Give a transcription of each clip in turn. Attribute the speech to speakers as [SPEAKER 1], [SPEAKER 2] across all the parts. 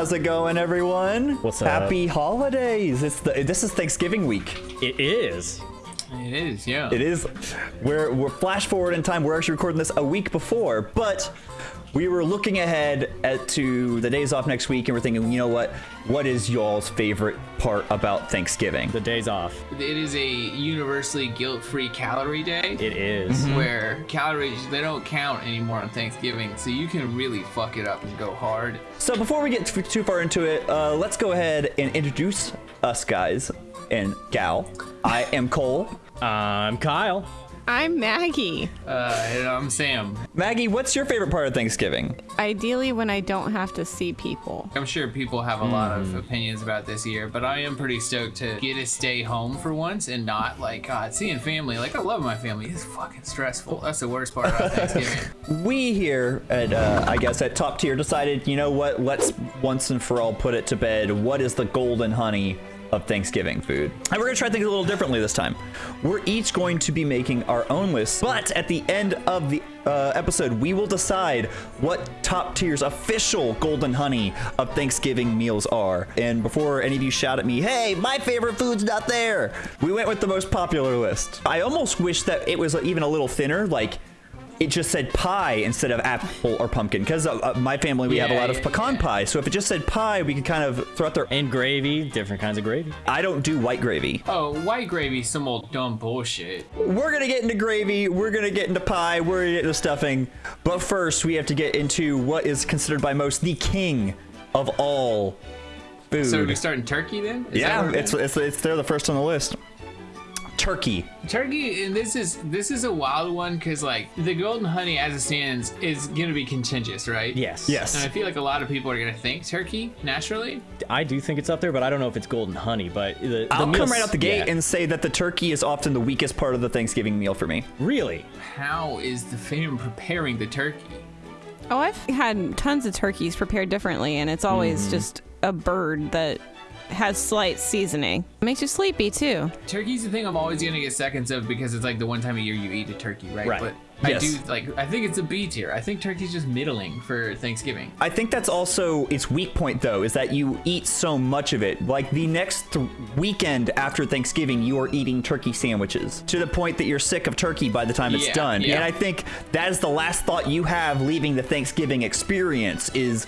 [SPEAKER 1] How's it going, everyone?
[SPEAKER 2] What's up?
[SPEAKER 1] Happy holidays! It's the this is Thanksgiving week.
[SPEAKER 2] It is.
[SPEAKER 3] It is, yeah.
[SPEAKER 1] It is. We're we're flash forward in time. We're actually recording this a week before, but we were looking ahead at, to the days off next week, and we're thinking, you know what? What is y'all's favorite part about Thanksgiving?
[SPEAKER 2] The days off.
[SPEAKER 3] It is a universally guilt-free calorie day.
[SPEAKER 2] It is.
[SPEAKER 3] Where calories they don't count anymore on Thanksgiving, so you can really fuck it up and go hard.
[SPEAKER 1] So before we get too too far into it, uh, let's go ahead and introduce us guys and gal. I am Cole.
[SPEAKER 2] I'm Kyle.
[SPEAKER 4] I'm Maggie.
[SPEAKER 3] Uh, and I'm Sam.
[SPEAKER 1] Maggie, what's your favorite part of Thanksgiving?
[SPEAKER 4] Ideally, when I don't have to see people.
[SPEAKER 3] I'm sure people have a lot of opinions about this year, but I am pretty stoked to get to stay home for once and not like God seeing family. Like I love my family. It's fucking stressful. That's the worst part about Thanksgiving.
[SPEAKER 1] we here at uh, I guess at top tier decided, you know what? Let's once and for all put it to bed. What is the golden honey of Thanksgiving food? And we're gonna try things a little differently this time. We're each going to be making our own list, but at the end of the uh, episode, we will decide what top tier's official golden honey of Thanksgiving meals are. And before any of you shout at me, hey, my favorite food's not there, we went with the most popular list. I almost wish that it was even a little thinner, like it just said pie instead of apple or pumpkin because uh, uh, my family we have a
[SPEAKER 3] Yeah,
[SPEAKER 1] lot of pecan
[SPEAKER 3] yeah.
[SPEAKER 1] pie so if it just said pie we could kind of throw out there
[SPEAKER 2] And gravy, different kinds of gravy.
[SPEAKER 1] i don't do white gravy
[SPEAKER 3] Oh, white gravy, some old dumb bullshit.
[SPEAKER 1] we're gonna get into gravy we're gonna get into pie we're gonna get into stuffing but first we have to get into what is considered by most the king of all food
[SPEAKER 3] So we starting turkey then? Is
[SPEAKER 1] yeah it's, it's it's they're the first on the list turkey
[SPEAKER 3] Turkey, and this is this is a wild one because like the golden honey as it stands is gonna be contentious, right?
[SPEAKER 2] Yes.
[SPEAKER 1] yes
[SPEAKER 3] And I feel like a lot of people are gonna think turkey naturally.
[SPEAKER 2] I do think it's up there, but I don't know if it's golden honey. But the, the
[SPEAKER 1] I'll come right out the gate
[SPEAKER 2] yeah.
[SPEAKER 1] and say that the turkey is often the weakest part of the Thanksgiving meal for me.
[SPEAKER 2] really.
[SPEAKER 3] How is the fam preparing the turkey?
[SPEAKER 4] Oh, I've had tons of turkeys prepared differently, and it's always mm. just a bird that has slight seasoning. makes you sleepy too.
[SPEAKER 3] Turkey's the thing I'm always gonna get seconds of because it's like the one time a year you eat a turkey, right?
[SPEAKER 2] Right.
[SPEAKER 3] But
[SPEAKER 1] Yes.
[SPEAKER 3] I do like I think it's a B tier. I think turkey's just middling for Thanksgiving.
[SPEAKER 1] I think that's also its weak point, though, is that you eat so much of it. Like the next th- weekend after Thanksgiving, you are eating turkey sandwiches to the point that you're sick of turkey by the time it's
[SPEAKER 3] Yeah,
[SPEAKER 1] done.
[SPEAKER 3] yeah.
[SPEAKER 1] And I think that is the last thought you have leaving the Thanksgiving experience is,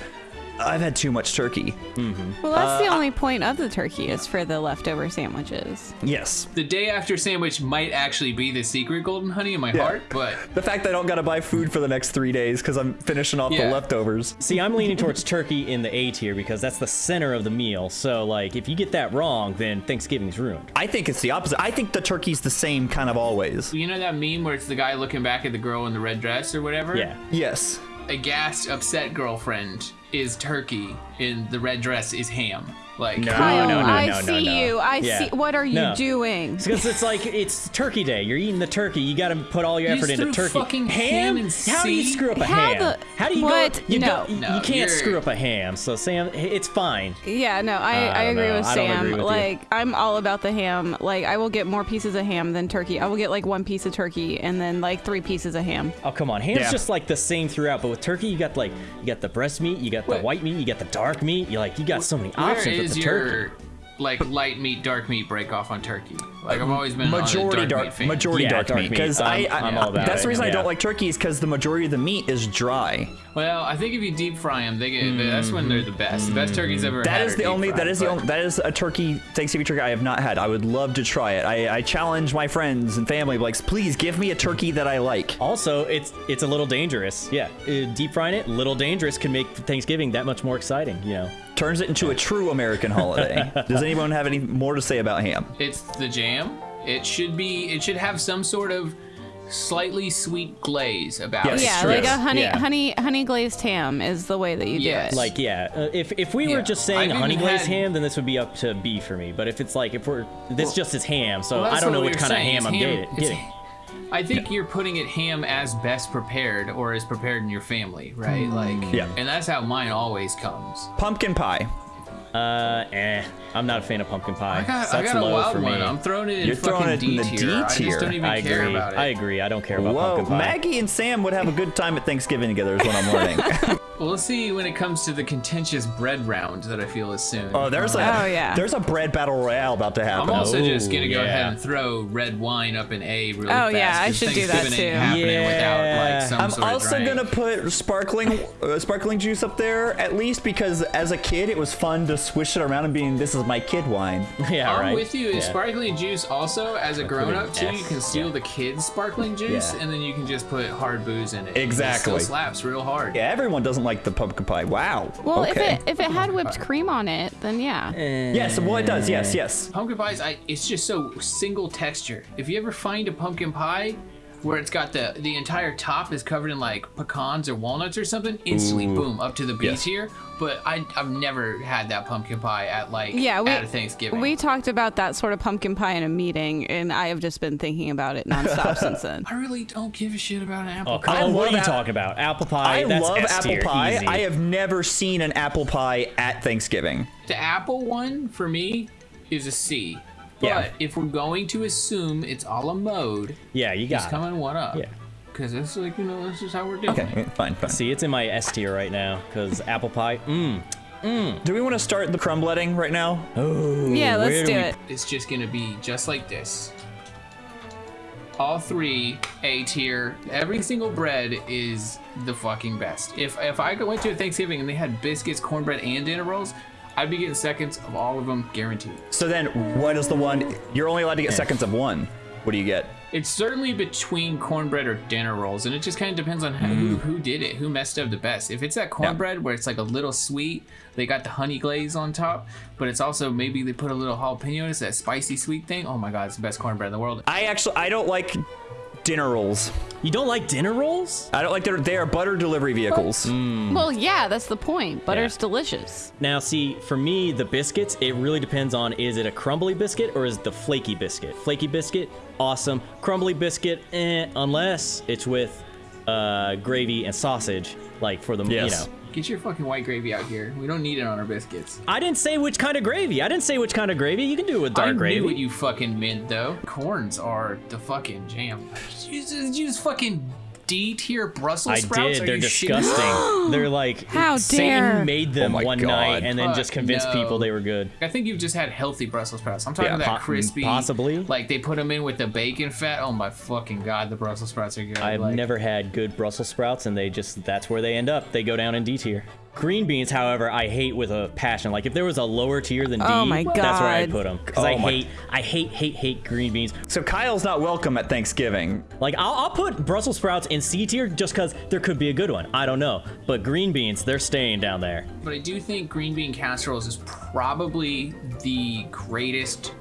[SPEAKER 1] I've had too much turkey. Mm-hmm.
[SPEAKER 4] Well, that's the uh, only point of the turkey is for the leftover sandwiches.
[SPEAKER 1] Yes.
[SPEAKER 3] The day after sandwich might actually be the secret golden honey in my heart, but
[SPEAKER 1] The fact that I don't gotta buy food for the next three days because I'm finishing off the leftovers.
[SPEAKER 2] See, I'm leaning towards turkey in the A tier because that's the center of the meal. So, like, if you get that wrong, then Thanksgiving's ruined.
[SPEAKER 1] I think it's the opposite. I think the turkey's the same kind of always.
[SPEAKER 3] you know that meme where it's the guy looking back at the girl in the red dress or whatever?
[SPEAKER 2] Yeah.
[SPEAKER 1] Yes.
[SPEAKER 3] A gassed, upset girlfriend is turkey, and the red dress is ham. Like
[SPEAKER 2] No.
[SPEAKER 4] Kyle,
[SPEAKER 2] no, no,
[SPEAKER 4] I
[SPEAKER 2] no, no,
[SPEAKER 4] see
[SPEAKER 2] no.
[SPEAKER 4] you. I
[SPEAKER 2] Yeah.
[SPEAKER 4] see. What are you
[SPEAKER 2] No.
[SPEAKER 4] doing?
[SPEAKER 2] Because it's like it's Turkey Day. You're eating the turkey. You got to put all your
[SPEAKER 3] You
[SPEAKER 2] effort into turkey.
[SPEAKER 3] fucking ham and
[SPEAKER 2] How do you screw up a
[SPEAKER 4] How
[SPEAKER 2] ham?
[SPEAKER 4] the-
[SPEAKER 2] How do you
[SPEAKER 4] what?
[SPEAKER 2] go? You
[SPEAKER 4] No.
[SPEAKER 2] go. You,
[SPEAKER 3] No,
[SPEAKER 2] you can't
[SPEAKER 3] you're-
[SPEAKER 2] screw up a ham. So Sam, it's fine.
[SPEAKER 4] Yeah, no, I,
[SPEAKER 2] I
[SPEAKER 4] I, agree
[SPEAKER 2] know.
[SPEAKER 4] with
[SPEAKER 2] I
[SPEAKER 4] Sam.
[SPEAKER 2] agree with you.
[SPEAKER 4] like, I'm all about the ham. Like, I will get more pieces of ham than turkey. I will get like one piece of turkey and then like three pieces of ham.
[SPEAKER 2] Oh come on, ham's
[SPEAKER 1] Yeah.
[SPEAKER 2] just like the same throughout. But with turkey, you got like you got the breast meat, you got the
[SPEAKER 3] What?
[SPEAKER 2] white meat, you got the dark meat. You like you got so many
[SPEAKER 3] where
[SPEAKER 2] options with
[SPEAKER 3] is
[SPEAKER 2] the
[SPEAKER 3] your
[SPEAKER 2] turkey.
[SPEAKER 3] like light meat, dark meat break off on turkey? Like I've always been
[SPEAKER 1] majority
[SPEAKER 3] on a dark,
[SPEAKER 1] dark,
[SPEAKER 3] meat
[SPEAKER 1] majority
[SPEAKER 2] Yeah,
[SPEAKER 1] dark,
[SPEAKER 2] dark
[SPEAKER 1] meat
[SPEAKER 2] meat.
[SPEAKER 1] because I,
[SPEAKER 2] I'm-
[SPEAKER 1] I
[SPEAKER 2] I'm all about
[SPEAKER 1] that's
[SPEAKER 2] it,
[SPEAKER 1] the reason I don't like turkey is because the majority of the meat is dry.
[SPEAKER 3] Well, I think if you deep fry them, they get that's when they're the best. The best turkeys ever.
[SPEAKER 1] That
[SPEAKER 3] had
[SPEAKER 1] is the only
[SPEAKER 3] fried,
[SPEAKER 1] that is the only that is a turkey Thanksgiving turkey I have not had. I would love to try it. I, I challenge my friends and family like please give me a turkey that I like.
[SPEAKER 2] Also, it's it's a little dangerous. Yeah, uh, deep frying it, little dangerous, can make Thanksgiving that much more exciting. You know.
[SPEAKER 1] Turns it into a true American holiday. Does anyone have any more to say about ham?
[SPEAKER 3] It's the jam. It should be. It should have some sort of slightly sweet glaze about
[SPEAKER 1] Yes.
[SPEAKER 3] it.
[SPEAKER 4] Yeah,
[SPEAKER 1] Sure.
[SPEAKER 4] like a honey,
[SPEAKER 2] Yeah.
[SPEAKER 4] honey, honey glazed ham is the way that you
[SPEAKER 3] Yes.
[SPEAKER 4] do it.
[SPEAKER 2] Like yeah, uh, if if we were just saying
[SPEAKER 3] I've
[SPEAKER 2] honey glazed
[SPEAKER 3] had-
[SPEAKER 2] ham, then this would be up to B for me. But if it's like if we're this just is ham, so
[SPEAKER 3] Well,
[SPEAKER 2] I don't know
[SPEAKER 3] what
[SPEAKER 2] what
[SPEAKER 3] we
[SPEAKER 2] kind of
[SPEAKER 3] saying.
[SPEAKER 2] ham
[SPEAKER 3] It's
[SPEAKER 2] I'm getting.
[SPEAKER 3] It's-
[SPEAKER 2] getting.
[SPEAKER 3] I think you're putting it ham as best prepared or as prepared in your family, right? Like,
[SPEAKER 1] Yeah.
[SPEAKER 3] and that's how mine always comes.
[SPEAKER 1] Pumpkin pie.
[SPEAKER 2] Uh, eh. I'm not a fan of pumpkin pie.
[SPEAKER 3] I got,
[SPEAKER 2] so
[SPEAKER 3] I got a
[SPEAKER 2] low
[SPEAKER 3] wild
[SPEAKER 2] for me.
[SPEAKER 3] one. I'm throwing it in
[SPEAKER 1] You're
[SPEAKER 3] fucking
[SPEAKER 1] throwing it in
[SPEAKER 3] D
[SPEAKER 1] the
[SPEAKER 3] tier.
[SPEAKER 1] D
[SPEAKER 3] I just don't even
[SPEAKER 2] I
[SPEAKER 3] care
[SPEAKER 2] agree.
[SPEAKER 3] about it.
[SPEAKER 2] I agree. I don't care about
[SPEAKER 1] Whoa,
[SPEAKER 2] pumpkin pie.
[SPEAKER 1] Maggie and Sam would have a good time at Thanksgiving together is what I'm learning.
[SPEAKER 3] Well, let's see when it comes to the contentious bread round that I feel is soon.
[SPEAKER 1] Oh, there's a
[SPEAKER 4] Oh, yeah.
[SPEAKER 1] there's a bread battle royale about to happen.
[SPEAKER 3] I'm
[SPEAKER 1] happen.
[SPEAKER 3] also
[SPEAKER 2] Oh,
[SPEAKER 3] just gonna go
[SPEAKER 2] yeah.
[SPEAKER 3] ahead and throw red wine up in A really
[SPEAKER 4] Oh,
[SPEAKER 3] fast.
[SPEAKER 4] yeah, I
[SPEAKER 3] 'cause
[SPEAKER 4] should do that, too.
[SPEAKER 3] Happening without
[SPEAKER 2] Yeah.
[SPEAKER 3] like some
[SPEAKER 1] I'm also
[SPEAKER 3] drink.
[SPEAKER 1] gonna put sparkling uh, sparkling juice up there at least because as a kid it was fun to swish it around and being this is my kid wine.
[SPEAKER 2] yeah,
[SPEAKER 3] I'm
[SPEAKER 2] right.
[SPEAKER 3] with you.
[SPEAKER 2] Yeah.
[SPEAKER 3] Sparkling juice also, as a grown up too, you can steal
[SPEAKER 2] yeah.
[SPEAKER 3] the kids' sparkling juice
[SPEAKER 2] Yeah.
[SPEAKER 3] and then you can just put hard booze in it.
[SPEAKER 1] Exactly.
[SPEAKER 3] It still slaps real hard.
[SPEAKER 1] Yeah, everyone doesn't like the pumpkin pie. Wow.
[SPEAKER 4] Well, if it if it had whipped cream on it, then yeah. Eh.
[SPEAKER 1] yes, well it does. Yes, yes.
[SPEAKER 3] Pumpkin pies, I, it's just so single texture. If you ever find a pumpkin pie where it's got the the entire top is covered in like pecans or walnuts or something, instantly boom up to the B
[SPEAKER 1] Yes.
[SPEAKER 3] tier. But I I've never had that pumpkin pie at like
[SPEAKER 4] Yeah, we
[SPEAKER 3] at a Thanksgiving.
[SPEAKER 4] we talked about that sort of pumpkin pie in a meeting, and I have just been thinking about it nonstop since then.
[SPEAKER 3] I really don't give a shit about an apple
[SPEAKER 2] Oh,
[SPEAKER 3] pie.
[SPEAKER 2] come on, what are you
[SPEAKER 1] ap-
[SPEAKER 2] talking about? Apple pie.
[SPEAKER 1] I
[SPEAKER 2] that's
[SPEAKER 1] love
[SPEAKER 2] S
[SPEAKER 1] apple pie.
[SPEAKER 2] easy.
[SPEAKER 1] I have never seen an apple pie at Thanksgiving.
[SPEAKER 3] The apple one for me is a C. But
[SPEAKER 2] Yeah.
[SPEAKER 3] if we're going to assume it's all a la mode,
[SPEAKER 2] Yeah, you
[SPEAKER 3] just
[SPEAKER 2] got
[SPEAKER 3] come
[SPEAKER 2] it.
[SPEAKER 3] in one up.
[SPEAKER 2] Yeah.
[SPEAKER 3] Because it's like, you know, this is how we're doing it.
[SPEAKER 1] Okay, fine, fine.
[SPEAKER 2] See, it's in my S tier right now because apple pie. Mmm.
[SPEAKER 1] Do we want to start the crumbletting right now?
[SPEAKER 4] Oh, yeah, let's do
[SPEAKER 2] do
[SPEAKER 4] it.
[SPEAKER 3] It's just gonna be just like this. All three A tier. Every single bread is the fucking best. If if I went to a Thanksgiving and they had biscuits, cornbread, and dinner rolls, I'd be getting seconds of all of them guaranteed.
[SPEAKER 1] So then, what is the one? You're only allowed to get seconds of one. What do you get?
[SPEAKER 3] It's certainly between cornbread or dinner rolls, and it just kind of depends on who, hmm. who did it, who messed up the best. If it's that cornbread where it's like a little sweet, they got the honey glaze on top, but it's also maybe they put a little jalapeno, it's that spicy sweet thing. Oh my god, it's the best cornbread in the world.
[SPEAKER 1] I actually I don't like dinner rolls.
[SPEAKER 2] You don't like dinner rolls?
[SPEAKER 1] I don't like their they are butter delivery vehicles.
[SPEAKER 4] Well, yeah, that's the point. Butter's delicious.
[SPEAKER 2] Now, see, for me, the biscuits, it really depends on is it a crumbly biscuit or is it the flaky biscuit? Flaky biscuit, awesome. Crumbly biscuit, eh, unless it's with uh, gravy and sausage, like for the,
[SPEAKER 1] Yes.
[SPEAKER 2] you know.
[SPEAKER 3] Get your fucking white gravy out here. We don't need it on our biscuits.
[SPEAKER 2] I didn't say which kind of gravy. I didn't say which kind of gravy. You can do it with dark
[SPEAKER 3] I
[SPEAKER 2] gravy.
[SPEAKER 3] knew what you fucking meant though. Corns are the fucking jam. You, you just fucking D tier Brussels
[SPEAKER 2] I
[SPEAKER 3] sprouts?
[SPEAKER 2] did.
[SPEAKER 3] Are
[SPEAKER 2] They're
[SPEAKER 3] you shitting me?
[SPEAKER 2] disgusting. They're like
[SPEAKER 4] How
[SPEAKER 2] Satan
[SPEAKER 4] dare.
[SPEAKER 2] made them
[SPEAKER 1] Oh my
[SPEAKER 2] one
[SPEAKER 1] God.
[SPEAKER 2] night and then
[SPEAKER 3] Fuck
[SPEAKER 2] just convinced
[SPEAKER 3] no.
[SPEAKER 2] people they were good.
[SPEAKER 3] I think you've just had healthy Brussels sprouts. I'm talking
[SPEAKER 1] Yeah,
[SPEAKER 3] about that
[SPEAKER 2] po-
[SPEAKER 3] crispy,
[SPEAKER 2] possibly.
[SPEAKER 3] Like they put them in with the bacon fat. Oh my fucking god, the Brussels sprouts are good.
[SPEAKER 2] I've
[SPEAKER 3] like,
[SPEAKER 2] never had good Brussels sprouts, and they just that's where they end up. They go down in D tier. Green beans, however, I hate with a passion. Like if there was a lower tier than D,
[SPEAKER 4] Oh my
[SPEAKER 2] that's where I
[SPEAKER 4] God.
[SPEAKER 2] put them. Because
[SPEAKER 1] Oh
[SPEAKER 2] I
[SPEAKER 1] my-
[SPEAKER 2] hate, I hate, hate, hate green beans.
[SPEAKER 1] So Kyle's not welcome at Thanksgiving.
[SPEAKER 2] Like I'll, I'll put Brussels sprouts in C tier just because there could be a good one. I don't know, but green beans, they're staying down there.
[SPEAKER 3] But I do think green bean casseroles is probably the greatest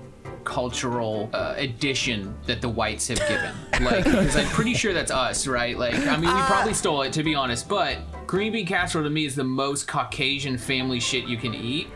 [SPEAKER 3] cultural uh, addition that the whites have given. Like, because I'm pretty sure that's us, right? Like, I mean, we probably stole it to be honest, but green bean casserole to me is the most Caucasian family shit you can eat.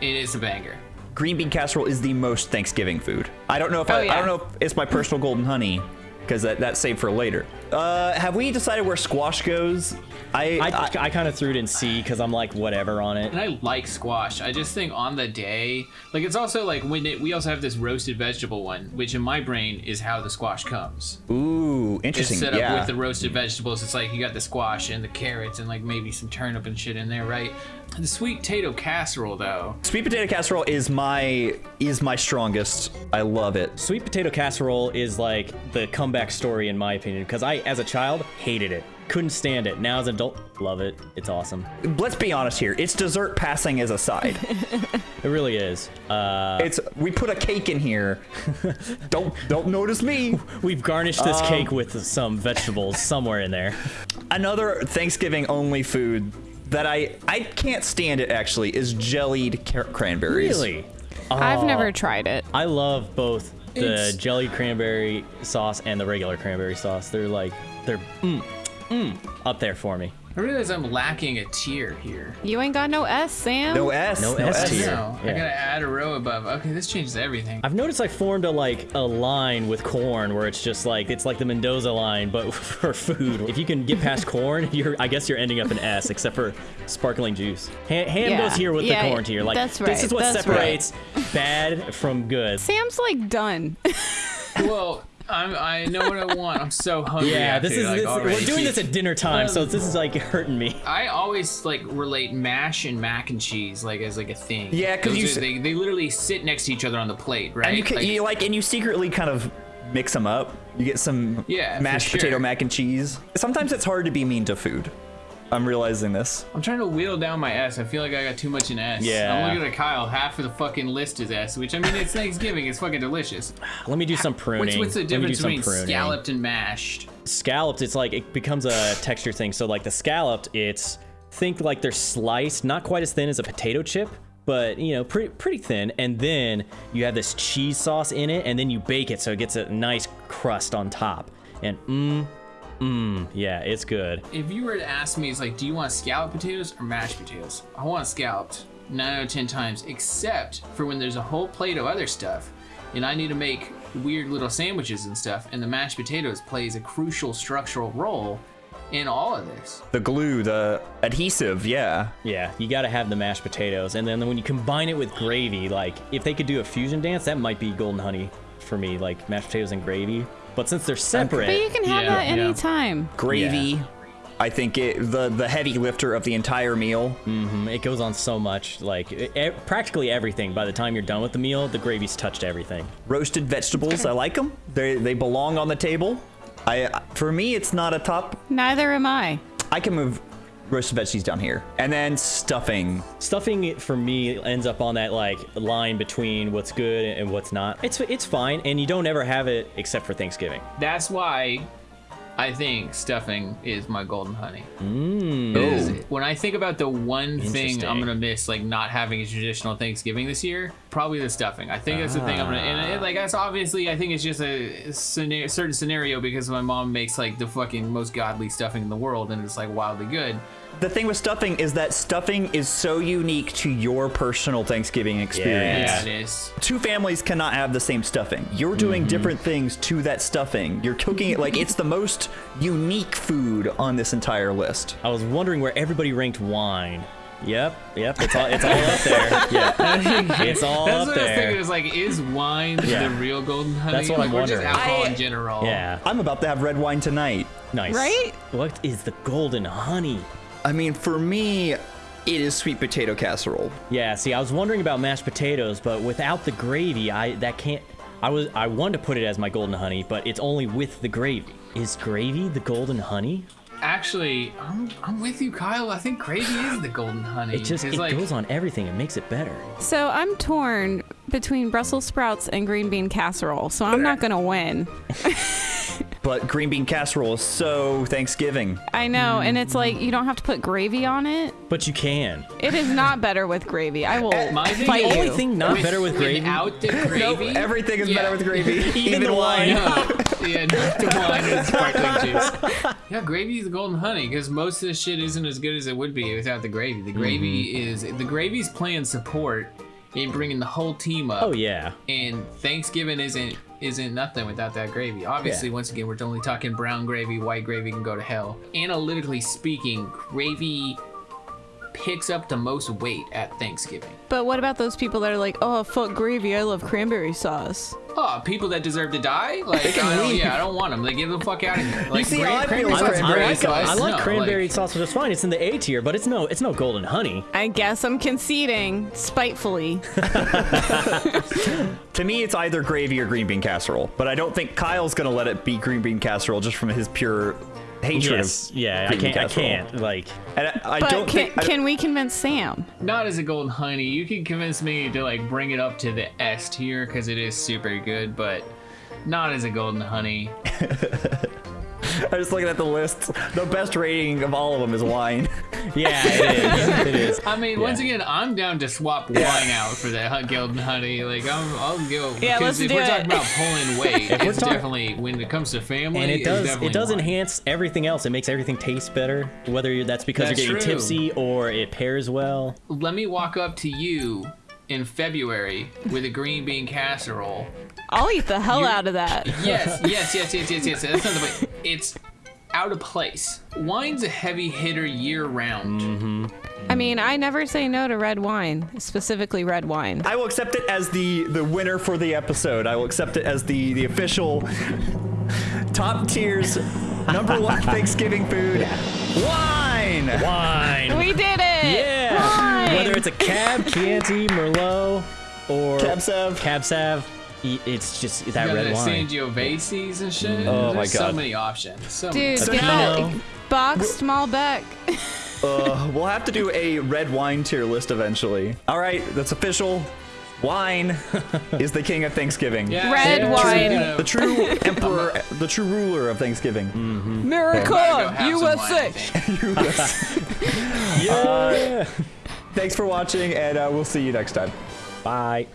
[SPEAKER 3] It is a banger.
[SPEAKER 1] Green bean casserole is the most Thanksgiving food. I don't know if
[SPEAKER 4] Oh,
[SPEAKER 1] I, I don't know if it's my personal golden honey because that, that's saved for later. Uh, have we decided where squash goes? I,
[SPEAKER 2] I,
[SPEAKER 1] I-
[SPEAKER 2] I, kind of threw it in C because I'm like whatever on it.
[SPEAKER 3] And I like squash. I just think on the day, like it's also like when it, we also have this roasted vegetable one, which in my brain is how the squash comes.
[SPEAKER 1] ooh
[SPEAKER 3] It's
[SPEAKER 1] interesting.
[SPEAKER 3] set up
[SPEAKER 1] yeah.
[SPEAKER 3] with the roasted vegetables. It's like you got the squash and the carrots and like maybe some turnip and shit in there, right? The sweet potato casserole though.
[SPEAKER 1] Sweet potato casserole is my is my strongest. I love it.
[SPEAKER 2] Sweet potato casserole is like the comeback story in my opinion because I, as a child, hated it, couldn't stand it. Now as an adult, love it. It's awesome.
[SPEAKER 1] Let's be honest here. It's dessert passing as a side.
[SPEAKER 2] It really is. Uh,
[SPEAKER 1] it's we put a cake in here. don't don't notice me.
[SPEAKER 2] we've garnished this
[SPEAKER 1] Um,
[SPEAKER 2] cake with some vegetables somewhere in there.
[SPEAKER 1] Another Thanksgiving only food that I I can't stand it actually is jellied car- cranberries.
[SPEAKER 2] Really?
[SPEAKER 4] I've never tried it.
[SPEAKER 2] I love both the
[SPEAKER 3] It's-
[SPEAKER 2] jellied cranberry sauce and the regular cranberry sauce. They're like they're mm, mm, up there for me.
[SPEAKER 3] I realize I'm lacking a tier here.
[SPEAKER 4] You ain't got no S, Sam.
[SPEAKER 1] No S.
[SPEAKER 2] No
[SPEAKER 1] No,
[SPEAKER 2] S
[SPEAKER 1] S.
[SPEAKER 2] tier.
[SPEAKER 3] No, I gotta add a row above. Okay, this changes everything.
[SPEAKER 2] I've noticed I formed a like a line with corn where it's just like it's like the Mendoza line, but for food. If you can get past corn, you're I guess you're ending up in S, except for sparkling juice. Ham, ham
[SPEAKER 4] Yeah.
[SPEAKER 2] goes here with
[SPEAKER 4] Yeah,
[SPEAKER 2] the corn tier. Like
[SPEAKER 4] that's
[SPEAKER 2] this is what
[SPEAKER 4] that's
[SPEAKER 2] separates bad from good.
[SPEAKER 4] Sam's like done.
[SPEAKER 3] well, I'm, I know what I want. I'm so hungry.
[SPEAKER 2] Yeah, this is
[SPEAKER 3] like,
[SPEAKER 2] this, we're doing this at dinner time, so this is like hurting me.
[SPEAKER 3] I always like relate mash and mac and cheese like as like a thing.
[SPEAKER 1] Yeah,
[SPEAKER 3] because
[SPEAKER 1] you
[SPEAKER 3] are- they, they literally sit next to each other on the plate, right?
[SPEAKER 1] And you, can,
[SPEAKER 3] Like,
[SPEAKER 1] you like, and you secretly kind of mix them up. You get some
[SPEAKER 3] Yeah,
[SPEAKER 1] mashed
[SPEAKER 3] sure.
[SPEAKER 1] potato mac and cheese. Sometimes it's hard to be mean to food. I'm realizing this.
[SPEAKER 3] I'm trying to whittle down my S. I feel like I got too much in S.
[SPEAKER 2] Yeah.
[SPEAKER 3] I'm looking at Kyle. Half of the fucking list is S, which I mean, it's Thanksgiving. It's fucking delicious.
[SPEAKER 2] Let me do some pruning.
[SPEAKER 3] What's, what's the
[SPEAKER 2] Let me do
[SPEAKER 3] difference between
[SPEAKER 2] pruning.
[SPEAKER 3] scalloped and mashed?
[SPEAKER 2] scalloped it's like it becomes a texture thing so like the scalloped it's think like they're sliced not quite as thin as a potato chip but you know pretty pretty thin and then you have this cheese sauce in it and then you bake it so it gets a nice crust on top and mmm mmm yeah it's good
[SPEAKER 3] If you were to ask me, it's like, do you want scalloped potatoes or mashed potatoes? I want scalloped nine out of ten times, except for when there's a whole plate of other stuff, and I need to make weird little sandwiches and stuff, and the mashed potatoes plays a crucial structural role in all of this.
[SPEAKER 1] The glue, the adhesive, yeah.
[SPEAKER 2] yeah you got to have the mashed potatoes and then when you combine it with gravy like if they could do a fusion dance that might be golden honey for me like mashed potatoes and gravy but since they're separate
[SPEAKER 4] But you can have
[SPEAKER 3] Yeah,
[SPEAKER 4] that
[SPEAKER 3] yeah.
[SPEAKER 4] anytime.
[SPEAKER 1] Gravy.
[SPEAKER 2] Yeah.
[SPEAKER 1] I think it the the heavy lifter of the entire meal. Mm-hmm.
[SPEAKER 2] It goes on so much, like e- practically everything. By the time you're done with the meal, the gravy's touched everything.
[SPEAKER 1] Roasted vegetables, I like them. They they belong on the table. I for me, it's not a top.
[SPEAKER 4] Neither am I.
[SPEAKER 1] I can move roasted veggies down here, and then stuffing.
[SPEAKER 2] Stuffing for me ends up on that like line between what's good and what's not. It's it's fine, and you don't ever have it except for Thanksgiving.
[SPEAKER 3] That's why I think stuffing is my golden honey.
[SPEAKER 2] Mm.
[SPEAKER 3] Is- When I think about the one thing I'm gonna miss, like not having a traditional Thanksgiving this year, probably the stuffing. I think that's the thing I'm gonna, and it, like that's obviously I think it's just a scena- certain scenario because my mom makes like the fucking most godly stuffing in the world, and it's like wildly good.
[SPEAKER 1] The thing with stuffing is that stuffing is so unique to your personal Thanksgiving experience.
[SPEAKER 3] Yeah, it is.
[SPEAKER 1] Two families cannot have the same stuffing. You're doing different things to that stuffing. You're cooking it like it's the most unique food on this entire list.
[SPEAKER 2] I was wondering where everybody ranked wine. Yep, yep, it's all it's all up there. Yeah, it's all
[SPEAKER 3] That's
[SPEAKER 2] up
[SPEAKER 3] what I was thinking.
[SPEAKER 2] there.
[SPEAKER 3] Is like, is wine
[SPEAKER 2] Yeah.
[SPEAKER 3] the real golden honey?
[SPEAKER 2] That's what
[SPEAKER 3] like,
[SPEAKER 2] I'm
[SPEAKER 3] or just alcohol
[SPEAKER 1] I-
[SPEAKER 3] in general.
[SPEAKER 2] Yeah,
[SPEAKER 1] I'm about to have red wine tonight.
[SPEAKER 2] nice.
[SPEAKER 4] Right?
[SPEAKER 2] What is the golden honey?
[SPEAKER 1] I mean, for me, it is sweet potato casserole.
[SPEAKER 2] Yeah, see, I was wondering about mashed potatoes, but without the gravy, I that can't. I was I wanted to put it as my golden honey, but it's only with the gravy. Is gravy the golden honey?
[SPEAKER 3] Actually, I'm, I'm with you, Kyle. I think gravy is the golden honey.
[SPEAKER 2] It just it
[SPEAKER 3] like,
[SPEAKER 2] goes on everything. It makes it better.
[SPEAKER 4] So I'm torn between Brussels sprouts and green bean casserole. So I'm not gonna win.
[SPEAKER 1] But green bean casserole is so Thanksgiving.
[SPEAKER 4] I know, and it's like you don't have to put gravy on it.
[SPEAKER 2] But you can.
[SPEAKER 4] It is not better with gravy. I will
[SPEAKER 3] My thing-
[SPEAKER 4] fight
[SPEAKER 2] The only
[SPEAKER 4] you.
[SPEAKER 2] thing not better with gravy.
[SPEAKER 3] Without the gravy,
[SPEAKER 1] Everything is
[SPEAKER 3] Yeah.
[SPEAKER 1] better with gravy.
[SPEAKER 2] Even the wine.
[SPEAKER 3] No. Yeah, not the wine and sparkling juice. Yeah, gravy is the golden honey because most of the shit isn't as good as it would be without the gravy. The gravy
[SPEAKER 2] Mm-hmm.
[SPEAKER 3] is the gravy's playing support in bringing the whole team up.
[SPEAKER 2] Oh yeah.
[SPEAKER 3] And Thanksgiving isn't isn't nothing without that gravy. Obviously,
[SPEAKER 2] Yeah.
[SPEAKER 3] once again, we're only talking brown gravy. White gravy can go to hell. Analytically speaking, gravy picks up the most weight at Thanksgiving.
[SPEAKER 4] But what about those people that are like, oh, fuck gravy. I love cranberry sauce.
[SPEAKER 3] Oh, people that deserve to die? Like, I don't, yeah, I don't want them. Like, get the fuck out of here. Like,
[SPEAKER 1] see
[SPEAKER 3] gra-
[SPEAKER 1] how I feel
[SPEAKER 3] cranberry sauce is
[SPEAKER 1] cranberry sauce.
[SPEAKER 2] I like
[SPEAKER 3] No,
[SPEAKER 2] cranberry
[SPEAKER 3] like-
[SPEAKER 2] sauce, which is fine. It's in the A tier, but it's no it's no golden honey.
[SPEAKER 4] I guess I'm conceding spitefully.
[SPEAKER 1] To me, it's either gravy or green bean casserole. But I don't think Kyle's gonna let it be green bean casserole just from his pure hatred
[SPEAKER 2] Yes.
[SPEAKER 1] of
[SPEAKER 2] Yeah. I can't. I can't. Like.
[SPEAKER 1] And I, I
[SPEAKER 4] But
[SPEAKER 1] don't
[SPEAKER 4] can,
[SPEAKER 1] think. I-
[SPEAKER 4] can we convince Sam?
[SPEAKER 3] Not as a golden honey. You can convince me to like bring it up to the S tier because it is super good, but not as a golden honey.
[SPEAKER 1] I'm just looking at the list. The best rating of all of them is wine.
[SPEAKER 2] Yeah. It is. it is.
[SPEAKER 3] I mean, once again, I'm down to swap wine out for that hu- golden honey. Like, I'm, I'll go.
[SPEAKER 4] Yeah,
[SPEAKER 3] because
[SPEAKER 4] let's
[SPEAKER 3] if
[SPEAKER 4] do
[SPEAKER 3] we're
[SPEAKER 4] it.
[SPEAKER 3] talking about pulling weight,
[SPEAKER 2] we're
[SPEAKER 3] it's
[SPEAKER 2] talk-
[SPEAKER 3] definitely when it comes to family.
[SPEAKER 2] and it
[SPEAKER 3] it's
[SPEAKER 2] does
[SPEAKER 3] definitely
[SPEAKER 2] it does
[SPEAKER 3] wine.
[SPEAKER 2] enhance everything else. It makes everything taste better, whether you're, that's because
[SPEAKER 3] That's
[SPEAKER 2] you're getting
[SPEAKER 3] true.
[SPEAKER 2] tipsy or it pairs well.
[SPEAKER 3] Let me walk up to you in February with a green bean casserole.
[SPEAKER 4] I'll eat the hell
[SPEAKER 3] You-
[SPEAKER 4] out of that.
[SPEAKER 3] Yes, yes, yes, yes, yes, yes. That's not the way. It's out of place. Wine's a heavy hitter year round.
[SPEAKER 2] Mm-hmm.
[SPEAKER 4] I mean, I never say no to red wine, specifically red wine.
[SPEAKER 1] I will accept it as the the winner for the episode. I will accept it as the the official top tiers number one Thanksgiving food. Wine.
[SPEAKER 2] Wine.
[SPEAKER 4] We did it!
[SPEAKER 2] yeah.
[SPEAKER 4] Wine!
[SPEAKER 2] Whether it's a Cab, Chianti, Merlot, or
[SPEAKER 1] Cab Sav.
[SPEAKER 2] Cab Sav, i- it's just that
[SPEAKER 3] You
[SPEAKER 2] red
[SPEAKER 3] the
[SPEAKER 2] wine.
[SPEAKER 3] Sangioveses and shit.
[SPEAKER 1] Oh my
[SPEAKER 3] There's So many options. So.
[SPEAKER 4] Dude,
[SPEAKER 1] So
[SPEAKER 4] get
[SPEAKER 1] now-
[SPEAKER 4] that boxed Malbec.
[SPEAKER 1] Uh, we'll have to do a red wine tier list eventually. All right, that's official. Wine is the king of Thanksgiving.
[SPEAKER 3] Yeah,
[SPEAKER 4] Red
[SPEAKER 3] yeah,
[SPEAKER 4] wine.
[SPEAKER 3] you know,
[SPEAKER 1] The true emperor, the true ruler of Thanksgiving.
[SPEAKER 3] gotta go
[SPEAKER 4] America,
[SPEAKER 3] have some
[SPEAKER 4] USA.
[SPEAKER 3] think.
[SPEAKER 2] yeah.
[SPEAKER 1] Thanks for watching, and uh, we'll see you next time.
[SPEAKER 2] Bye.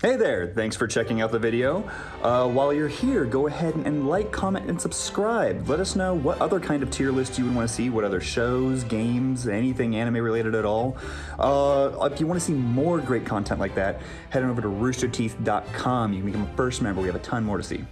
[SPEAKER 1] Hey there, thanks for checking out the video. Uh, while you're here, go ahead and like, comment, and subscribe. Let us know what other kind of tier list you would want to see, what other shows, games, anything anime related at all. Uh, if you want to see more great content like that, head on over to roosterteeth.com. You can become a first member, we have a ton more to see.